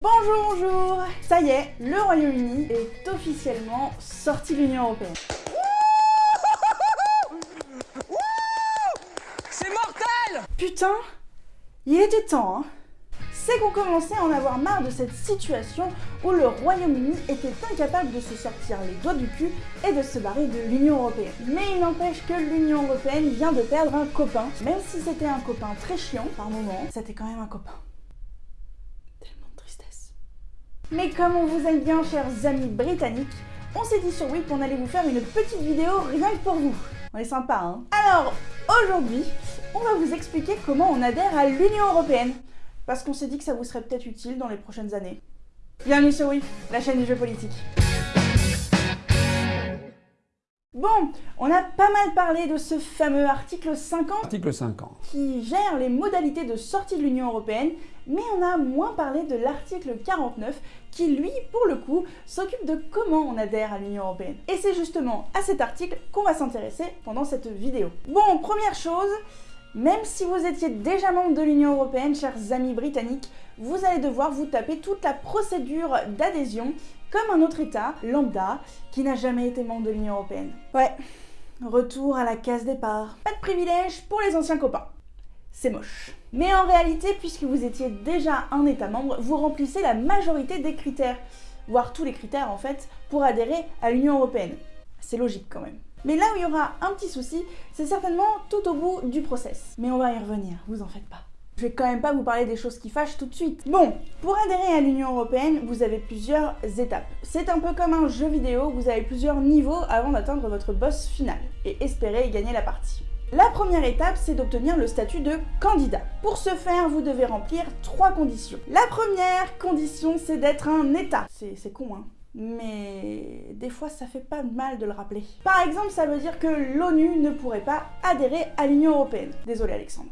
Bonjour, bonjour Ça y est, le Royaume-Uni est officiellement sorti de l'Union Européenne. C'est mortel Putain, il était temps, hein c'est qu'on commençait à en avoir marre de cette situation où le Royaume-Uni était incapable de se sortir les doigts du cul et de se barrer de l'Union Européenne. Mais il n'empêche que l'Union Européenne vient de perdre un copain. Même si c'était un copain très chiant par moment, c'était quand même un copain. Mais comme on vous aime bien, chers amis britanniques, on s'est dit sur Wip qu'on allait vous faire une petite vidéo rien que pour vous. On est sympa, hein Alors, aujourd'hui, on va vous expliquer comment on adhère à l'Union Européenne. Parce qu'on s'est dit que ça vous serait peut-être utile dans les prochaines années. Bienvenue sur Wip, la chaîne du jeu politique. Bon, on a pas mal parlé de ce fameux article 50, article 50 qui gère les modalités de sortie de l'Union Européenne, mais on a moins parlé de l'article 49 qui, lui, pour le coup, s'occupe de comment on adhère à l'Union Européenne. Et c'est justement à cet article qu'on va s'intéresser pendant cette vidéo. Bon, première chose, même si vous étiez déjà membre de l'Union Européenne, chers amis britanniques, vous allez devoir vous taper toute la procédure d'adhésion comme un autre État, lambda, qui n'a jamais été membre de l'Union Européenne. Ouais, retour à la case départ. Pas de privilèges pour les anciens copains. C'est moche. Mais en réalité, puisque vous étiez déjà un État membre, vous remplissez la majorité des critères, voire tous les critères en fait, pour adhérer à l'Union Européenne. C'est logique quand même. Mais là où il y aura un petit souci, c'est certainement tout au bout du process. Mais on va y revenir, vous en faites pas. Je vais quand même pas vous parler des choses qui fâchent tout de suite. Bon, pour adhérer à l'Union Européenne, vous avez plusieurs étapes. C'est un peu comme un jeu vidéo, vous avez plusieurs niveaux avant d'atteindre votre boss final et espérer gagner la partie. La première étape, c'est d'obtenir le statut de candidat. Pour ce faire, vous devez remplir trois conditions. La première condition, c'est d'être un État. C'est con, hein mais des fois ça fait pas mal de le rappeler. Par exemple, ça veut dire que l'ONU ne pourrait pas adhérer à l'Union Européenne. Désolé Alexandre.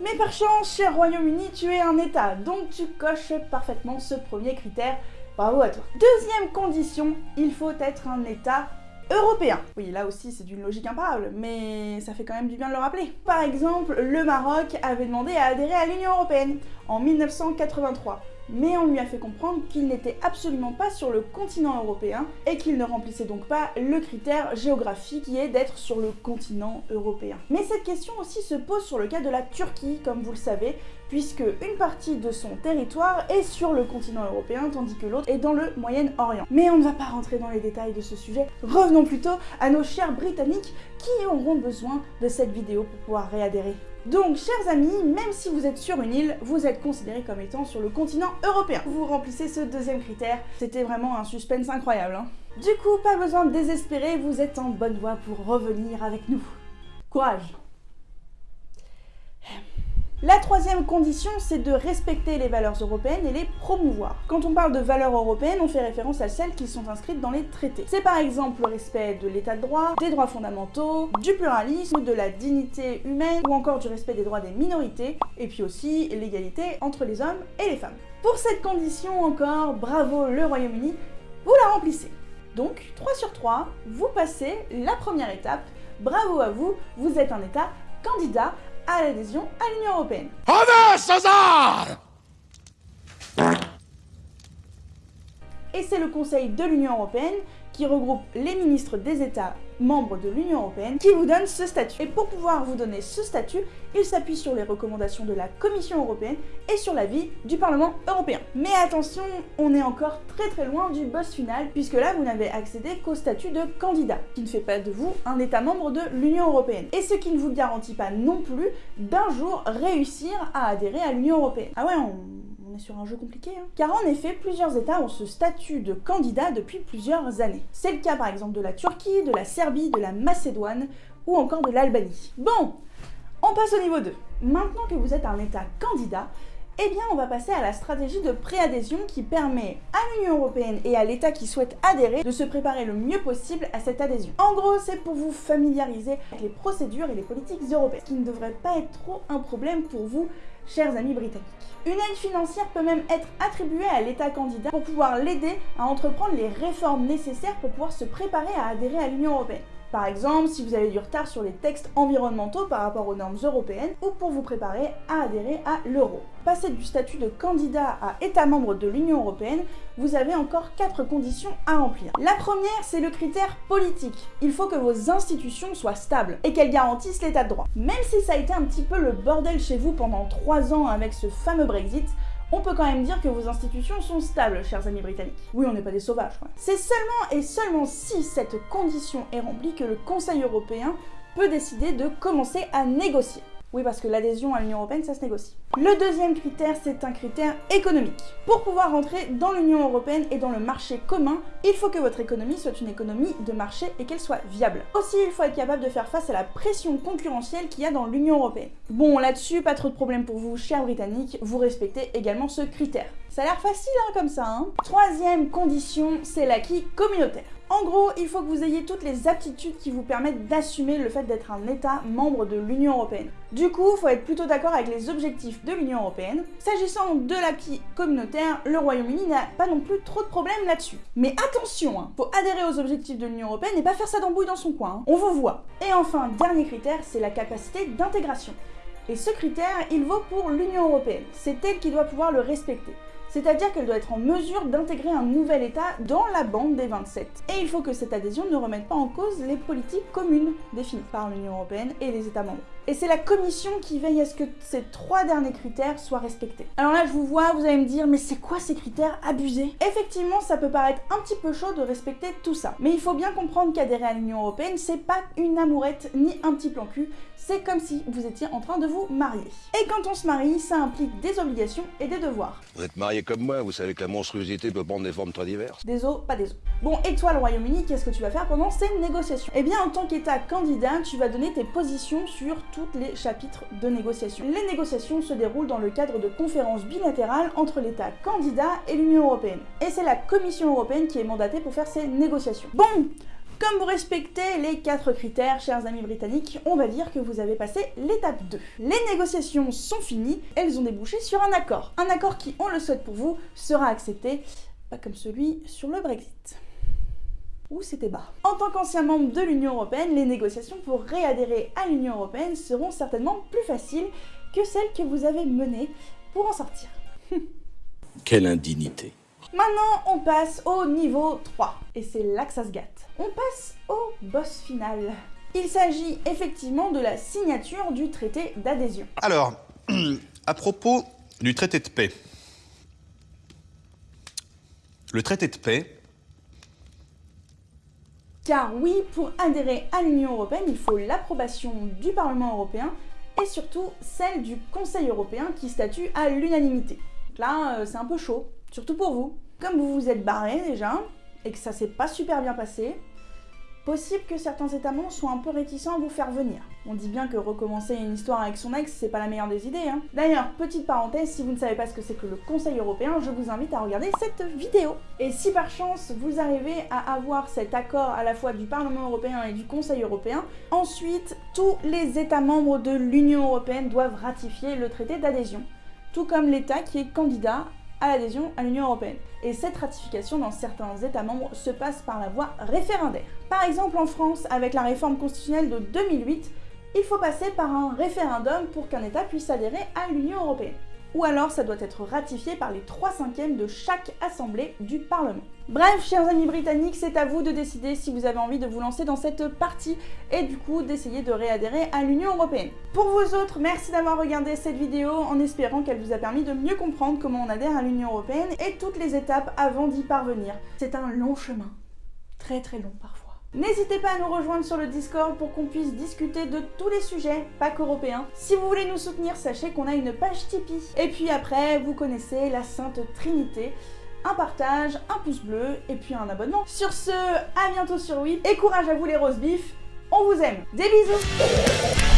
Mais par chance, cher Royaume-Uni, tu es un État, donc tu coches parfaitement ce premier critère. Bravo à toi. Deuxième condition, il faut être un État européen. Oui, là aussi c'est d'une logique imparable, mais ça fait quand même du bien de le rappeler. Par exemple, le Maroc avait demandé à adhérer à l'Union Européenne en 1983 mais on lui a fait comprendre qu'il n'était absolument pas sur le continent européen et qu'il ne remplissait donc pas le critère géographique qui est d'être sur le continent européen. Mais cette question aussi se pose sur le cas de la Turquie, comme vous le savez, puisque une partie de son territoire est sur le continent européen tandis que l'autre est dans le Moyen-Orient. Mais on ne va pas rentrer dans les détails de ce sujet, revenons plutôt à nos chers britanniques qui auront besoin de cette vidéo pour pouvoir réadhérer. Donc, chers amis, même si vous êtes sur une île, vous êtes considérés comme étant sur le continent européen. Vous remplissez ce deuxième critère, c'était vraiment un suspense incroyable. Hein. Du coup, pas besoin de désespérer, vous êtes en bonne voie pour revenir avec nous. Courage la troisième condition, c'est de respecter les valeurs européennes et les promouvoir. Quand on parle de valeurs européennes, on fait référence à celles qui sont inscrites dans les traités. C'est par exemple le respect de l'état de droit, des droits fondamentaux, du pluralisme, de la dignité humaine ou encore du respect des droits des minorités, et puis aussi l'égalité entre les hommes et les femmes. Pour cette condition encore, bravo le Royaume-Uni, vous la remplissez. Donc 3 sur 3, vous passez la première étape, bravo à vous, vous êtes un État candidat à l'adhésion à l'Union Européenne. Et c'est le Conseil de l'Union Européenne qui regroupe les ministres des États membres de l'Union Européenne qui vous donne ce statut. Et pour pouvoir vous donner ce statut, il s'appuie sur les recommandations de la Commission Européenne et sur l'avis du Parlement Européen. Mais attention, on est encore très très loin du boss final, puisque là vous n'avez accédé qu'au statut de candidat, qui ne fait pas de vous un État membre de l'Union Européenne. Et ce qui ne vous garantit pas non plus d'un jour réussir à adhérer à l'Union Européenne. Ah ouais, on sur un jeu compliqué. Hein. Car en effet, plusieurs États ont ce statut de candidat depuis plusieurs années. C'est le cas par exemple de la Turquie, de la Serbie, de la Macédoine ou encore de l'Albanie. Bon, on passe au niveau 2. Maintenant que vous êtes un État candidat, eh bien on va passer à la stratégie de préadhésion qui permet à l'Union Européenne et à l'État qui souhaite adhérer de se préparer le mieux possible à cette adhésion. En gros, c'est pour vous familiariser avec les procédures et les politiques européennes, qui ne devrait pas être trop un problème pour vous, chers amis britanniques. Une aide financière peut même être attribuée à l'État candidat pour pouvoir l'aider à entreprendre les réformes nécessaires pour pouvoir se préparer à adhérer à l'Union Européenne. Par exemple, si vous avez du retard sur les textes environnementaux par rapport aux normes européennes ou pour vous préparer à adhérer à l'euro. passer du statut de candidat à État membre de l'Union Européenne, vous avez encore quatre conditions à remplir. La première, c'est le critère politique. Il faut que vos institutions soient stables et qu'elles garantissent l'état de droit. Même si ça a été un petit peu le bordel chez vous pendant trois ans avec ce fameux Brexit, on peut quand même dire que vos institutions sont stables, chers amis britanniques. Oui, on n'est pas des sauvages, quoi. C'est seulement et seulement si cette condition est remplie que le Conseil européen peut décider de commencer à négocier. Oui, parce que l'adhésion à l'Union Européenne, ça se négocie. Le deuxième critère, c'est un critère économique. Pour pouvoir rentrer dans l'Union Européenne et dans le marché commun, il faut que votre économie soit une économie de marché et qu'elle soit viable. Aussi, il faut être capable de faire face à la pression concurrentielle qu'il y a dans l'Union Européenne. Bon, là-dessus, pas trop de problème pour vous, chers Britanniques, vous respectez également ce critère. Ça a l'air facile, hein, comme ça, hein Troisième condition, c'est l'acquis communautaire. En gros, il faut que vous ayez toutes les aptitudes qui vous permettent d'assumer le fait d'être un État membre de l'Union Européenne. Du coup, il faut être plutôt d'accord avec les objectifs de l'Union Européenne. S'agissant de l'acquis communautaire, le Royaume-Uni n'a pas non plus trop de problèmes là-dessus. Mais attention, hein, faut adhérer aux objectifs de l'Union Européenne et pas faire ça d'embrouille dans son coin. Hein. On vous voit. Et enfin, dernier critère, c'est la capacité d'intégration. Et ce critère, il vaut pour l'Union Européenne. C'est elle qui doit pouvoir le respecter c'est-à-dire qu'elle doit être en mesure d'intégrer un nouvel État dans la bande des 27. Et il faut que cette adhésion ne remette pas en cause les politiques communes définies par l'Union Européenne et les États membres. Et c'est la Commission qui veille à ce que ces trois derniers critères soient respectés. Alors là, je vous vois, vous allez me dire, mais c'est quoi ces critères abusés? Effectivement, ça peut paraître un petit peu chaud de respecter tout ça. Mais il faut bien comprendre qu'adhérer à l'Union Européenne, c'est pas une amourette ni un petit plan cul, c'est comme si vous étiez en train de vous marier. Et quand on se marie, ça implique des obligations et des devoirs. Vous êtes marié comme moi, vous savez que la monstruosité peut prendre des formes très diverses. Des os, pas des os. Bon, et toi, le Royaume-Uni, qu'est-ce que tu vas faire pendant ces négociations? Eh bien, en tant qu'État candidat, tu vas donner tes positions sur les chapitres de négociation. Les négociations se déroulent dans le cadre de conférences bilatérales entre l'État candidat et l'Union Européenne. Et c'est la Commission Européenne qui est mandatée pour faire ces négociations. Bon comme vous respectez les quatre critères, chers amis britanniques, on va dire que vous avez passé l'étape 2. Les négociations sont finies, elles ont débouché sur un accord. Un accord qui, on le souhaite pour vous, sera accepté, pas comme celui sur le Brexit. Où c'était bas. En tant qu'ancien membre de l'Union Européenne, les négociations pour réadhérer à l'Union Européenne seront certainement plus faciles que celles que vous avez menées pour en sortir. Quelle indignité Maintenant, on passe au niveau 3, et c'est là que ça se gâte. On passe au boss final. Il s'agit effectivement de la signature du traité d'adhésion. Alors, à propos du traité de paix. Le traité de paix... Car oui, pour adhérer à l'Union Européenne, il faut l'approbation du Parlement Européen et surtout celle du Conseil Européen qui statue à l'unanimité. Là, euh, c'est un peu chaud. Surtout pour vous. Comme vous vous êtes barré déjà, et que ça s'est pas super bien passé, possible que certains États membres soient un peu réticents à vous faire venir. On dit bien que recommencer une histoire avec son ex, c'est pas la meilleure des idées. Hein. D'ailleurs, petite parenthèse, si vous ne savez pas ce que c'est que le Conseil européen, je vous invite à regarder cette vidéo. Et si par chance vous arrivez à avoir cet accord à la fois du Parlement européen et du Conseil européen, ensuite tous les États membres de l'Union européenne doivent ratifier le traité d'adhésion tout comme l'État qui est candidat à l'adhésion à l'Union Européenne. Et cette ratification dans certains États membres se passe par la voie référendaire. Par exemple en France, avec la réforme constitutionnelle de 2008, il faut passer par un référendum pour qu'un État puisse adhérer à l'Union Européenne ou alors ça doit être ratifié par les 3 cinquièmes de chaque assemblée du Parlement. Bref, chers amis britanniques, c'est à vous de décider si vous avez envie de vous lancer dans cette partie et du coup d'essayer de réadhérer à l'Union Européenne. Pour vous autres, merci d'avoir regardé cette vidéo en espérant qu'elle vous a permis de mieux comprendre comment on adhère à l'Union Européenne et toutes les étapes avant d'y parvenir. C'est un long chemin, très très long parfois. N'hésitez pas à nous rejoindre sur le Discord pour qu'on puisse discuter de tous les sujets, pas qu'européens. Si vous voulez nous soutenir, sachez qu'on a une page Tipeee. Et puis après, vous connaissez la Sainte Trinité. Un partage, un pouce bleu et puis un abonnement. Sur ce, à bientôt sur Oui et courage à vous les rose bif. On vous aime. Des bisous